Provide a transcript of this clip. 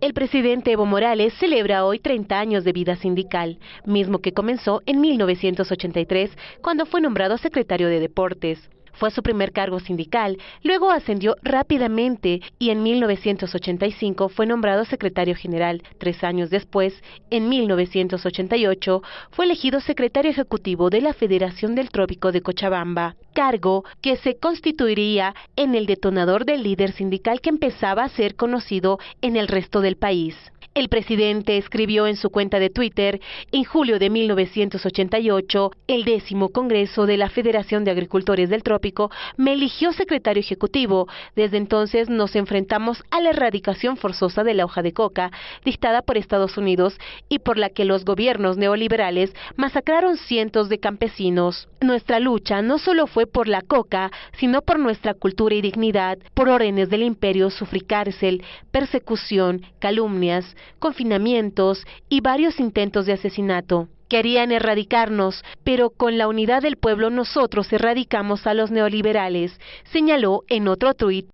El presidente Evo Morales celebra hoy 30 años de vida sindical, mismo que comenzó en 1983, cuando fue nombrado secretario de Deportes. Fue su primer cargo sindical, luego ascendió rápidamente y en 1985 fue nombrado secretario general. Tres años después, en 1988, fue elegido secretario ejecutivo de la Federación del Trópico de Cochabamba, cargo que se constituiría en el detonador del líder sindical que empezaba a ser conocido en el resto del país. El presidente escribió en su cuenta de Twitter, en julio de 1988, el décimo Congreso de la Federación de Agricultores del Trópico me eligió secretario ejecutivo. Desde entonces nos enfrentamos a la erradicación forzosa de la hoja de coca, dictada por Estados Unidos y por la que los gobiernos neoliberales masacraron cientos de campesinos. Nuestra lucha no solo fue por la coca, sino por nuestra cultura y dignidad. Por órdenes del imperio sufrí cárcel, persecución, calumnias, confinamientos y varios intentos de asesinato. Querían erradicarnos, pero con la unidad del pueblo nosotros erradicamos a los neoliberales, señaló en otro tuit